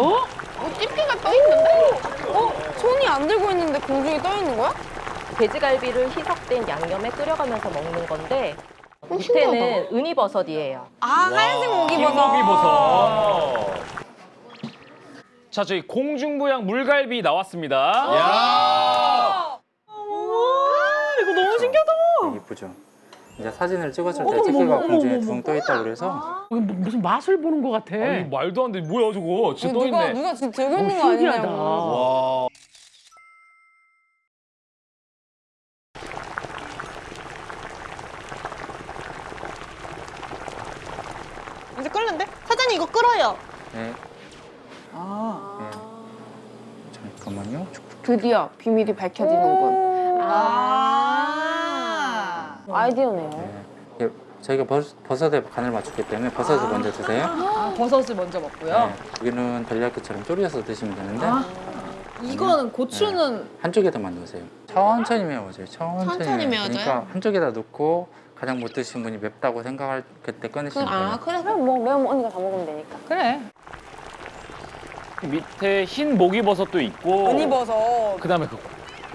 어? 집게가 떠 있는데? 어? 손이 안 들고 있는데 공중에 떠 있는 거야? 돼지갈비를 희석된 양념에 끓여가면서 먹는 건데 어, 밑에는 은이버섯이에요. 아 하얀색 목이버섯. 흰고기버섯. 자, 저희 공중부양 물갈비 나왔습니다. 야! 이거 너무 신기하다. 이쁘죠. 이제 사진을 찍었을 때 집게가 공중에 둥 떠 있다 그래서 뭐- 무슨 맛을 보는 것 같아. 아니, 말도 안 돼. 뭐야, 저거. 진짜 떠 누가 있네. 누가 지금 들고 있는 어, 거 신기하다. 아니냐고. 와. 이제 끓는데? 사장님 이거 끓어요. 네. 아. 네. 잠깐만요. 드디어 비밀이 밝혀지는군. 아. 아이디어네요. 네. 예, 저희가 버, 버섯에 간을 맞췄기 때문에 버섯을 먼저 드세요. 아, 버섯을 먼저 먹고요. 네. 여기는 델리야끼처럼 졸여서 드시면 되는데 아. 이거는 고추는 한쪽에다만 넣으세요. 천천히 메워줘요. 천천히, 천천히. 메워줘요? 그러니까 한쪽에다 넣고 가장 못 드신 분이 맵다고 생각할 그때 꺼내시면 돼요. 아 그래 그럼 뭐 매운 언니가 다 먹으면 되니까. 그래. 밑에 흰 목이버섯도 있고. 은이버섯. 그다음에 그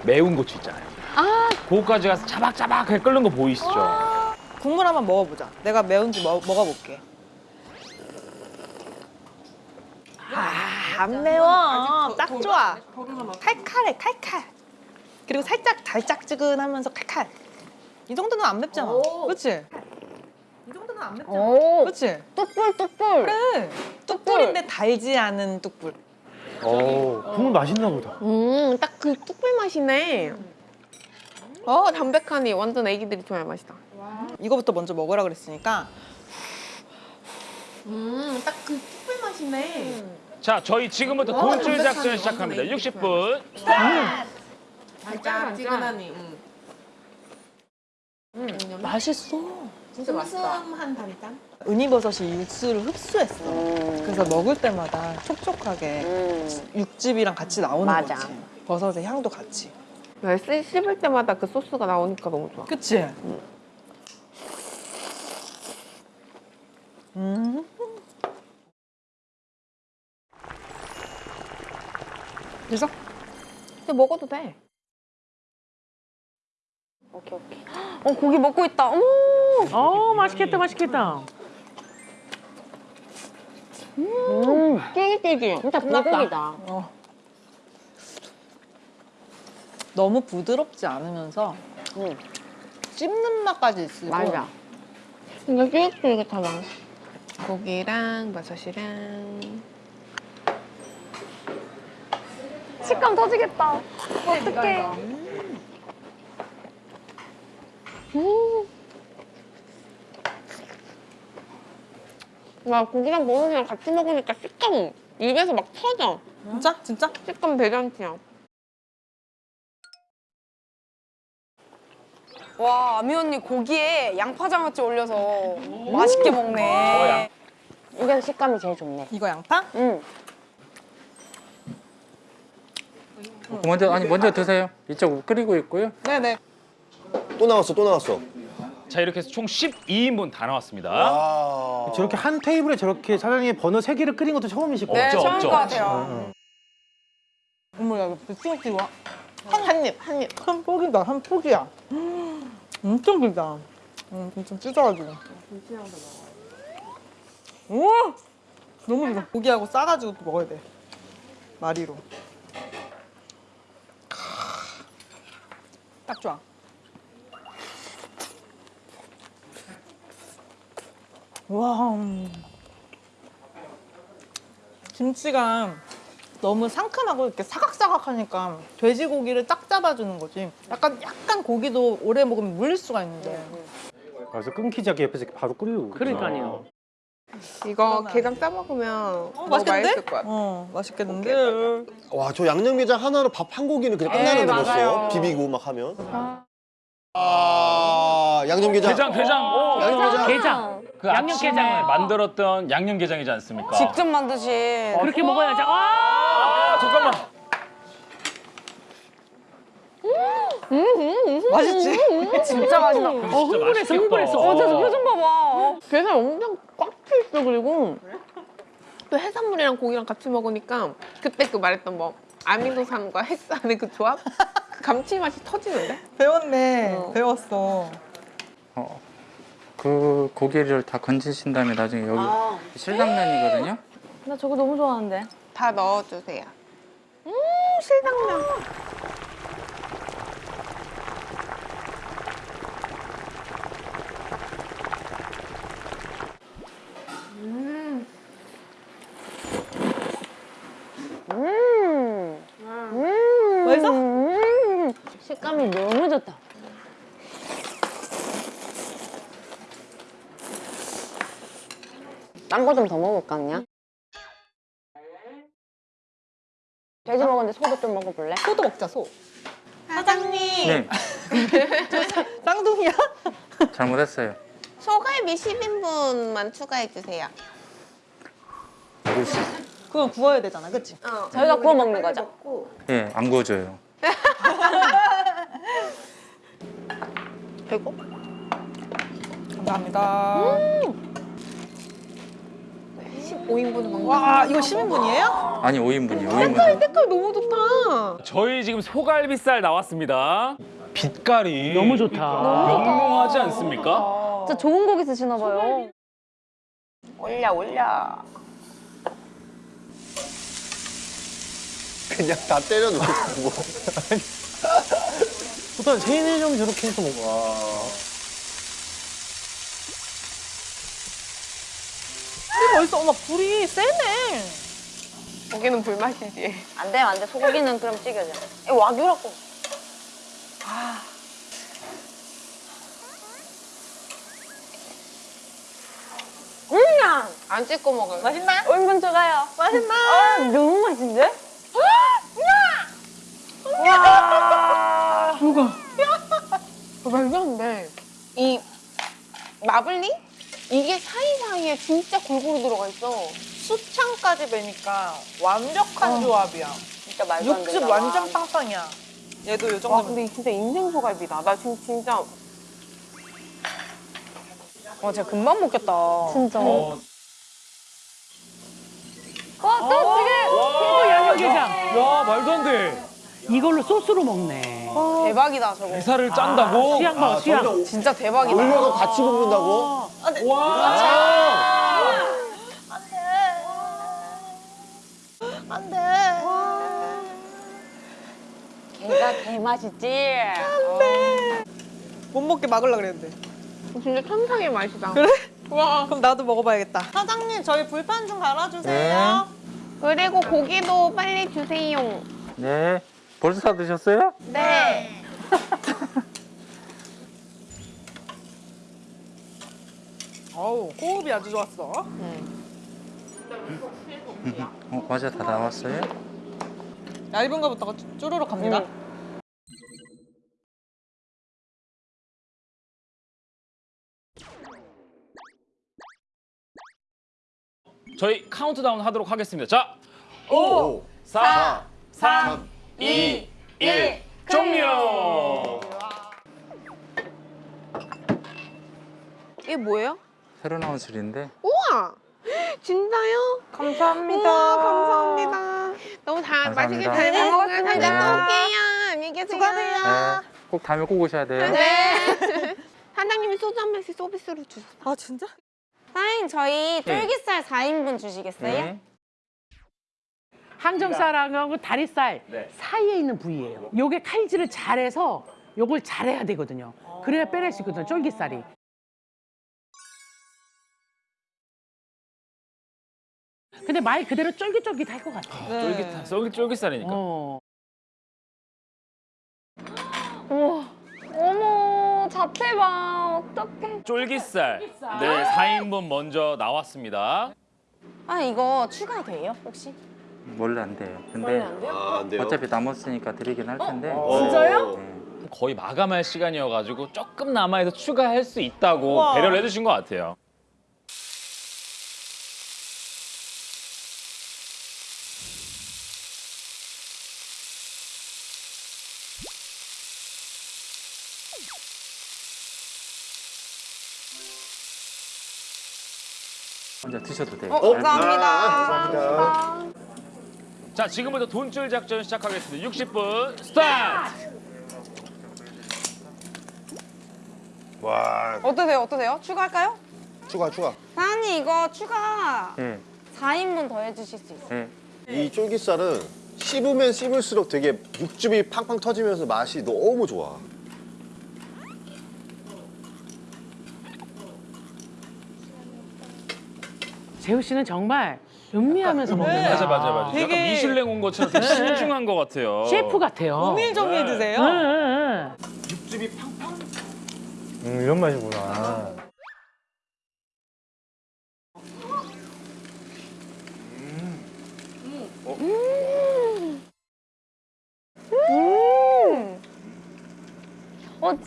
매운 고추 있잖아요. 아. 그거까지 가서 자박자박하게 끓는 거 보이시죠? 국물 한번 먹어보자. 내가 매운지 먹, 먹어볼게. 아, 안 매워. 딱 좋아. 칼칼해, 칼칼. 그리고 살짝 달짝지근하면서 칼칼. 이 정도는 안 맵잖아. 그렇지? 이 정도는 안 맵잖아. 오. 그렇지? 뚝불 뚝불. 그래. 뚝불인데 달지 않은 뚝불. 오, 국물 맛있나 보다. 음, 딱 그 뚝불 맛이네. 어, 담백하니 완전 애기들이 좋아할 맛이다. 이거부터 먼저 먹으라 그랬으니까 음, 딱그 뚝불 맛이네. 자, 저희 지금부터 돈줄 작전 시작합니다. 60분. 달짝지근하니. 맛있어. 진짜 맛있다. 은이버섯이 육수를 흡수했어. 그래서 먹을 때마다 촉촉하게 음. 육즙이랑 같이 나오는 맞아. 거지. 버섯의 향도 같이. 왜 씹- 씹을 때마다 그 소스가 나오니까 너무 좋아. 그치? 음. 그래서 근데 먹어도 돼. 오케이, 오케이. 어, 고기 먹고 있다. 어머! 어, 맛있겠다, 맛있겠다. 음, 쫄깃쫄깃. 진짜 불고기다. 어. 너무 부드럽지 않으면서 응. 씹는 맛까지 있고 맞아. 근데 쫄깃쫄깃하다. 고기랑 버섯이랑. 식감 터지겠다. 어떡해. 음. 와, 고기랑 버섯이랑 같이 먹으니까 식감 입에서 막 터져. 진짜? 진짜? 식감 대잔치야. 와, 아미 언니 고기에 양파장아찌 올려서 맛있게 먹네. 이게 식감이 제일 좋네. 이거 양파? 응. 먼저 아니 먼저 드세요. 이쪽 끓이고 있고요. 네네. 또 나왔어, 또 나왔어. 자, 이렇게 해서 총 12인분 다 나왔습니다. 아. 저렇게 한 테이블에 저렇게 사장님이 버섯 세 개를 끓인 것도 처음이실 거예요. 네, 없죠, 처음 없죠. 것 같아요. 어머 야 이거 찍어 찍어. 한 입, 한 입. 한 포기다, 한 포기야. 음, 엄청 길다. 음, 좀 찢어가지고. 우와! 너무 길어. 고기하고 싸가지고 또 먹어야 돼. 마리로. 딱 좋아. 와. 음. 김치가 너무 상큼하고 이렇게 사각사각하니까 돼지고기를 딱 잡아주는 거지. 약간 약간 고기도 오래 먹으면 물릴 수가 있는데. 그래서 끊기지 않게 옆에서 이렇게 바로 끓이고. 그러니까요. 이거 게장 싸먹으면 어, 맛있겠는데? 맛있을 것 같아. 어, 맛있겠는데. 와, 저 양념게장 하나로 밥 한 고기는 그냥 네, 끝나는데 벌써. 맞아요. 비비고 막 하면. 아, 양념게장. 게장, 게장. 오, 양념게장. 게장. 그 양념게장. 아침에 만들었던 양념게장이지 않습니까? 직접 만드신. 그렇게 먹어야지. 와! 아, 잠깐만. 맛있지? 진짜 맛있다. 어, 흥분했어, 흥분했어. 어, 저 어. 표정 봐봐. 게살 엄청 꽉차 있어, 그리고. 또 해산물이랑 고기랑 같이 먹으니까 그때 그 말했던 뭐 아미노산과 헥산의 그 조합? 그 감칠맛이 터지는데? 배웠네. 어. 배웠어. 어, 그 고기를 다 건지신 다음에 나중에 여기 실당면이거든요. 나 저거 너무 좋아하는데. 다 넣어주세요. 음, 실당면. 맛있어? 식감이 너무 좋다. 딴 거 좀 더 먹을까 그냥? 돼지 먹었는데 소도 좀 먹어볼래? 소도 먹자, 소. 사장님, 네, 쌍둥이야? 잘못했어요. 소갈비 10인분만 추가해주세요. 그거 구워야 되잖아, 그치? 어. 저희가 구워 먹는 거죠? 예, 안 구워줘요. 되고? 감사합니다. 5인분 먹는 와, 이거 10인분이에요? 아니 5인분이요. 5인분. 색깔 너무 좋다. 저희 지금 소갈비살 나왔습니다. 빛깔이 너무 좋다. 영롱하지 않습니까? 진짜 좋은 고기 쓰시나 봐요. 올려, 올려. 그냥 다 때려놓고. 뭐. 보통 세네 점 저렇게 해서 먹어. 맛있어. 어머, 불이 세네. 고기는 불맛이지. 안 돼, 안 돼. 소고기는 그럼 찌겨져. 이 와규라고. 아. 음! 안 찍고 먹어요. 맛있나? 5인분 추가요. 맛있나? 아, 너무 맛있는데? 어, 말도 안 돼. 이 마블링? 이게 사이사이에 진짜 골고루 들어가 있어. 수창까지 배니까 완벽한 조합이야. 진짜 말도 안. 육즙 완전 빵빵이야. 얘도 요 와, 정도면. 근데 이 진짜 인생 소갈비다. 나 지금 진짜 와, 진짜 금방 먹겠다. 진짜. 어, 와, 또 지금! 양념게장 야 말도 안 돼. 이걸로 소스로 먹네. 대박이다, 저거. 대사를 짠다고? 수양 봐, 수양. 진짜 대박이다. 올려서 같이 볶는다고? 와. 안 돼. 걔가 개 맛있지? 못 먹게 막으려 그랬는데. 진짜 천상의 맛이다. 그래? 와. 그럼 나도 먹어봐야겠다. 사장님, 저희 불판 좀 갈아주세요. 그리고 고기도 빨리 주세요. 네. 벌써 다 드셨어요? 네. 어우, 호흡이 아주 좋았어. 어, 과자 다 나왔어요? 얇은 거부터 쪼르륵 갑니다. 저희 카운트다운 하도록 하겠습니다. 자, 오, 4, 3, 2, 1, 종료. 이게 뭐예요? 새로 나온 술인데 우와! 진짜요? 감사합니다. 우와, 감사합니다. 너무 다 맛있게. 잘 네, 먹었습니다. 고맙습니다. 또 올게요. 안녕히 계세요. 수고하세요. 네, 꼭 다음에 꼭 오셔야 돼요. 네. 사장님이 소주 한 잔씩 서비스로 주세요. 아, 진짜? 사장님, 저희 네. 쫄깃살 4인분 주시겠어요? 네. 항정살하고 다리살 네. 사이에 있는 부위예요. 요게 칼질을 잘해서 요걸 잘해야 되거든요. 그래야 빼낼 수 있거든요, 쫄깃살이. 근데 말 그대로 쫄깃쫄깃할 것 같아. 쫄깃, 쫄깃, 쫄깃살이니까. 어. 어머, 자체 봐. 어떡해. 쫄깃살. 네, 4인분 먼저 나왔습니다. 아, 이거 추가돼요, 혹시? 원래 안 돼요. 근데 아, 안 돼요. 어차피 남았으니까 드리긴 할 텐데. 진짜요? 네. 거의 마감할 시간이어가지고 조금 남아서 추가할 수 있다고 우와. 배려를 해주신 것 같아요. 혼자 드셔도 돼요. 어, 감사합니다. 자, 지금부터 돈줄 작전 시작하겠습니다. 60분 스타트! 와 어떠세요? 어떠세요? 추가할까요? 추가 추가. 사장님 이거 추가 예. 4인분 더 해주실 수 있어요? 예. 이 쫄깃살은 씹으면 씹을수록 되게 육즙이 팡팡 터지면서 맛이 너무 좋아. 재우 씨는 정말 음미하면서 먹는 맞아, 거야. 맞아, 맞아. 약간 되게- 미슐랭 온 것처럼 되게 신중한 것 같아요. 셰프 같아요. 오밀조밀 드세요? 응, 응, 응. 음, 이런 맛이구나.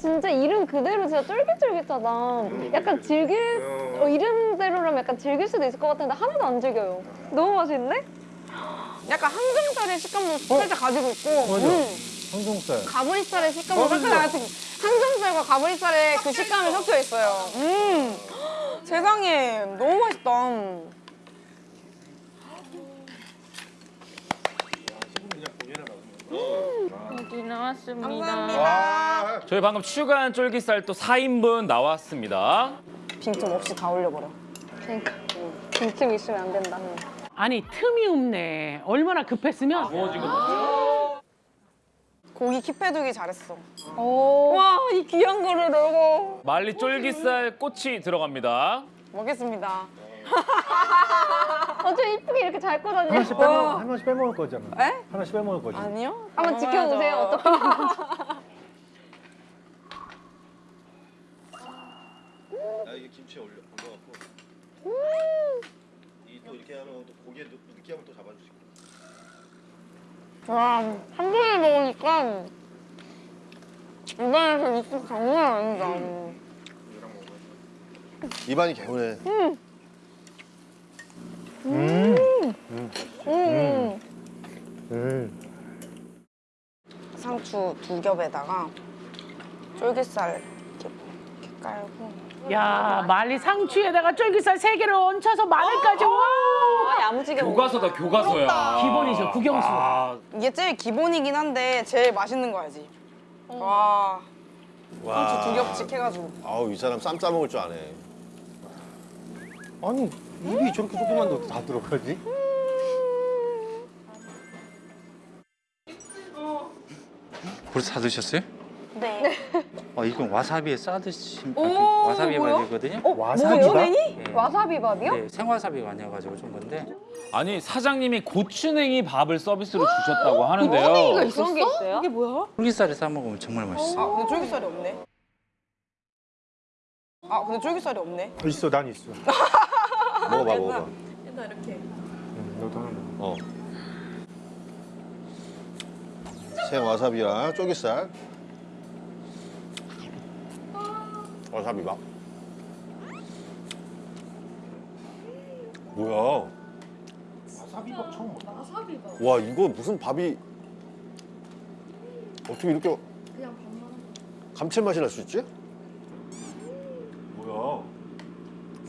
진짜 이름 그대로 진짜 쫄깃쫄깃하다. 약간 즐길 어, 이름대로라면 약간 즐길 수도 있을 것 같은데 하나도 안 즐겨요. 너무 맛있는데? 약간 항정살의 식감도 살짝 가지고 있고 맞아. 음, 청송살. 가브리살의 식감도 살짝 가지고 항정살과 가브리살의 그 식감이 섞여 있어요. 음, 세상에 너무 맛있다. 여기 나왔습니다. 감사합니다. 저희 방금 추가한 쫄깃살 또 4인분 나왔습니다. 빈틈 없이 다 올려버려. 그러니까 빈틈 있으면 안 된다. 아니 틈이 없네. 얼마나 급했으면 고기 킵해두기 잘했어. 오. 와, 이 귀한 거를 넣고 말리 쫄깃살 꼬치 들어갑니다. 먹겠습니다. 어쩜 이쁘게 이렇게 잘 꺼다녀. 하나씩 빼먹, 하나씩 빼먹을 거잖아. 에? 하나씩 빼먹을 거지. 아니요? 한번 지켜보세요. 어떻게 나 이게 김치에 올려 올려갖고. 이또 이렇게 하면 또 고기에 또 느끼함을 또 잡아주시고. 와, 한 번에 먹으니까 입안에서 육즙 장난 아니다. 입안이 개운해. 음. 음. 음. 상추 두 겹에다가 쫄깃살 이렇게, 이렇게 깔고 야 말리 상추에다가 쫄깃살 세 개를 얹혀서 마늘까지 와. 아, 야무지게 교과서다, 교과서야. 기본이죠, 국영수. 아, 이게 제일 기본이긴 한데 제일 맛있는 거야지. 와, 상추 두 겹씩 해가지고. 아우 이 사람 쌈 싸 먹을 줄 아네. 아니, 입이 저렇게 조그만데 다 들어가지? 벌써 다 드셨어요? 네. 어, 이건 와사비에 싸드신 오, 와사비 뭐야? 밥이거든요. 와사비가? 네. 와사비 밥이요? 네, 생와사비가 아니어가지고 좀 건데 아니 사장님이 고추냉이 밥을 서비스로 주셨다고 하는데요. 그런 게 있어요? 이게 뭐야? 쫄깃살에 싸 먹으면 정말 맛있어요. 아, 근데 쫄깃살이 없네. 아, 근데 쫄깃살이 없네. 있어, 난 있어. 먹어봐 먹어봐. 응, 너도 하나 먹어. 어. 생 와사비랑 쫄깃살. 와사비 밥. 뭐야? 와사비밥 처음 먹어. 와 이거 무슨 밥이 어떻게 이렇게 감칠맛이 날 수 있지? 뭐야?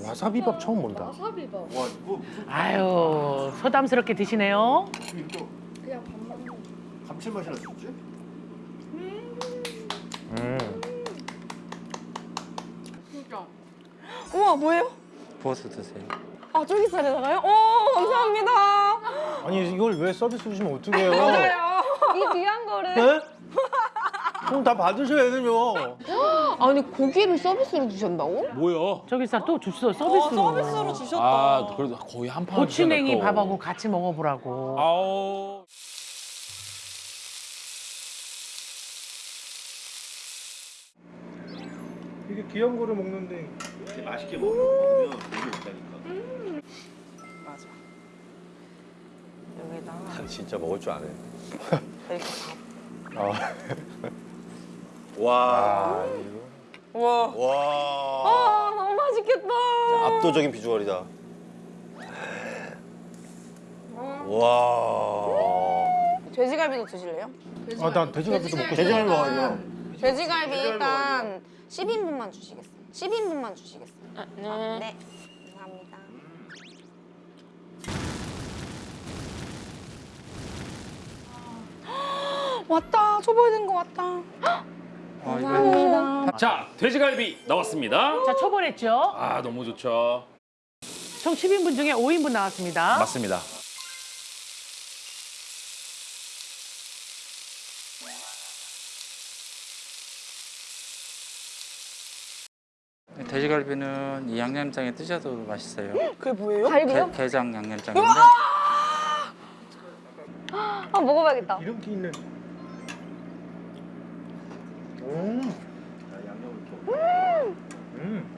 와사비밥 처음 본다. 와 이거 아유 소담스럽게 드시네요. 이렇게 감칠맛이 날수 있지? 음. 우와, 뭐예요? 부어서 드세요. 아, 쫄깃살에다가요? 오, 감사합니다. 아니, 이걸 왜 서비스 주시면 어떡해요? 이 귀한 거를. 네? 그럼 다 받으셔야 되죠. 아니 고기를 서비스로 주셨다고? 뭐야? 쫄깃살 또 줬어 어, 서비스로. 서비스로 주셨다. 아, 그래도 거의 한 판. 고추냉이. 밥하고 같이 먹어보라고. 아우. 이게 귀한 거를 먹는데. 맛있게 먹으면 고기 없다니까. 맞아. 여기다가 난 진짜 먹을 줄 아네. 이렇게 밥. 아. 와. 아, 이거. 와. 와. 아, 너무 맛있겠다. 압도적인 비주얼이다. 와. 돼지갈비도 드실래요? 아, 난 돼지갈비도 먹고 돼지갈비 먹어야죠. 돼지갈비 일단 10인분만 주시겠어요? 10인분만 주시겠어요? 아, 네. 아, 네. 감사합니다. 아, 왔다. 초보된 거 왔다. 아, 감사합니다. 자, 돼지갈비 나왔습니다. 자, 초벌했죠? 아, 너무 좋죠. 총 10인분 중에 5인분 나왔습니다. 맞습니다. 돼지갈비는 이 양념장에 뜨셔도 맛있어요. 그게 뭐예요? 갈비요? 게, 게장 양념장인데 아 먹어봐야겠다. 이름기 있는. 음. 음.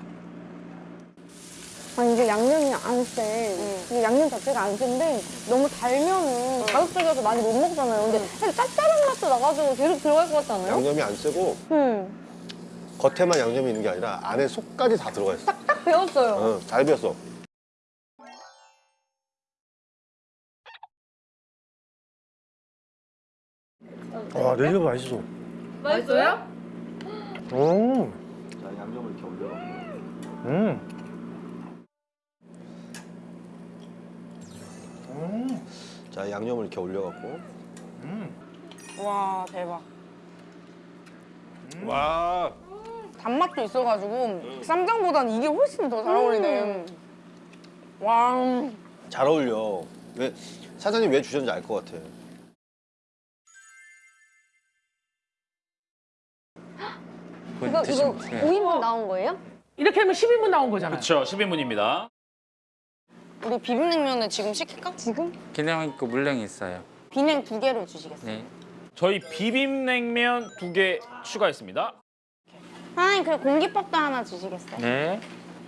아 이게 양념이 안 세. 이게 양념 자체가 안 센데 너무 달면은 자극적이어서 많이 못 먹잖아요. 근데 사실 짭짤한 맛도 나가지고 계속 들어갈 것 같지 않아요? 양념이 안 세고 음. 겉에만 양념이 있는 게 아니라 안에 속까지 다 들어가 있어. 딱 배웠어요. 어, 잘 비었어. 와, 내리가 맛있어. 맛있어요? 음. 자, 양념을 이렇게 올려. 음. 음. 자, 양념을 이렇게 올려갖고. 와 대박. 와. 단맛도 있어가지고 쌈장보단 이게 훨씬 더 잘 어울리네. 와. 잘 어울려. 왜 사장님 왜 주셨는지 알 것 같아. 이거 이거 드시면 예. 5인분 나온 거예요? 이렇게 하면 10인분 나온 거잖아요. 그렇죠. 10인분입니다. 우리 비빔냉면을 지금 시킬까? 지금? 기능 있고 물냉이 있어요. 비냉 두 개를 주시겠어요? 네. 저희 비빔냉면 두 개 추가했습니다. 사장님 그리고 공깃밥도 하나 주시겠어요? 네.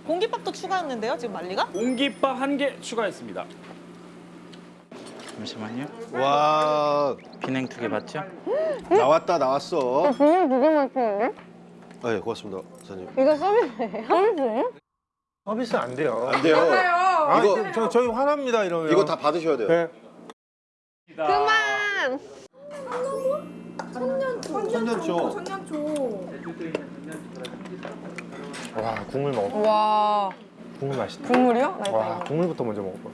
공깃밥도 추가했는데요, 지금 말리가? 공깃밥 한 개 추가했습니다. 잠시만요. 와, 비냉 두 개 맞죠? 나왔다, 나왔어. 비빔 두개 맛있는데? 아, 예, 고맙습니다, 사장님. 이거 서비스예요? 서비스예요? 서비스 안 돼요. 안 돼요. 아, 이거- 저, 저희 화납니다, 이러면. 이거 다 받으셔야 돼요. 네. 그만! 천년초. 와, 국물 먹어. 와 국물 맛있다. 국물이요? 나 와. 국물부터 먼저 먹어봐.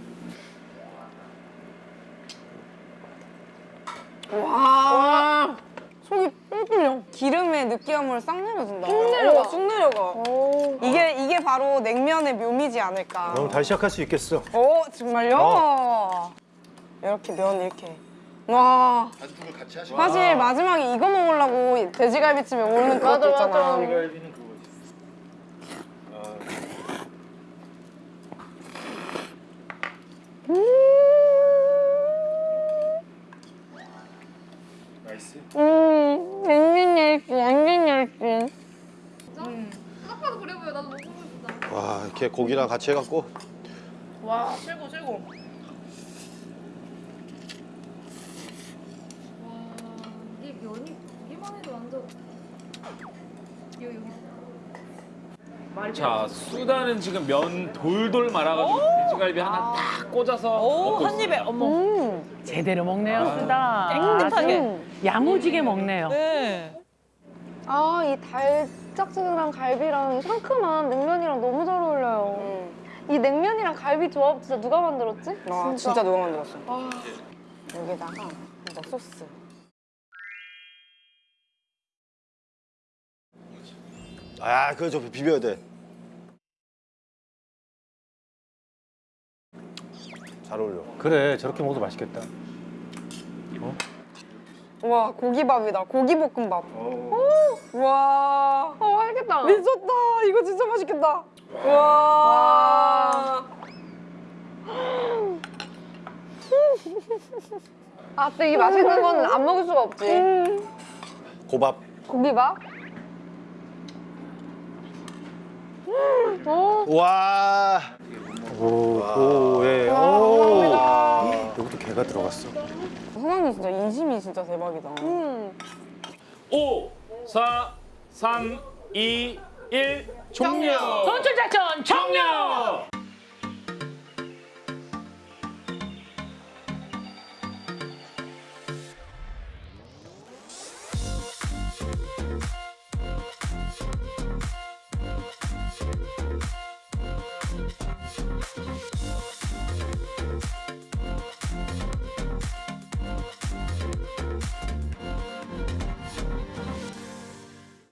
와. 속이 뿔 뚫려. 기름 의 느끼함을 싹 내려준다. 쑥 내려가. 오, 쑥 내려가. 오. 이게 이게 바로 냉면의 묘미지 않을까. 그럼 다시 시작할 수 있겠어. 오 정말요? 어. 이렇게 면 이렇게. 와. 사실 마지막에 이거 먹으려고 돼지갈비집에 오는 그것도 있잖아. 음, 완전 얇지, 완전 얇지. 와, 이렇게 고기랑 같이 해갖고. 와 최고 최고. 자, 수다는 지금 면 돌돌 말아가지고 돼지갈비 하나 딱 꽂아서 오, 먹고 한. 입에 어머. 음, 제대로 먹네요, 아. 쓰다. 깨끗하게. 아주 야무지게 먹네요. 네. 아, 이 달 짝지근한 갈비랑 상큼한 냉면이랑 너무 잘 어울려요. 이 냉면이랑 갈비 조합 진짜 누가 만들었지? 와 진짜, 누가 만들었어. 여기다가 이거 소스. 아, 그거 좀 비벼야 돼. 잘 어울려. 그래, 저렇게 먹어도 맛있겠다. 와 고기밥이다. 고기볶음밥. 와. 어, 맛있겠다. 미쳤다. 이거 진짜 맛있겠다. 와. 아, 근데 이 맛있는 거는 안 먹을 수가 없지. 고밥. 고기밥? 와. 오, 오, 예. 오. 여기도 게가 들어갔어. 사장님 진짜 인심이 진짜 대박이다. 음. 5, 4, 3, 2, 1, 종료! 선출 작전 청룡!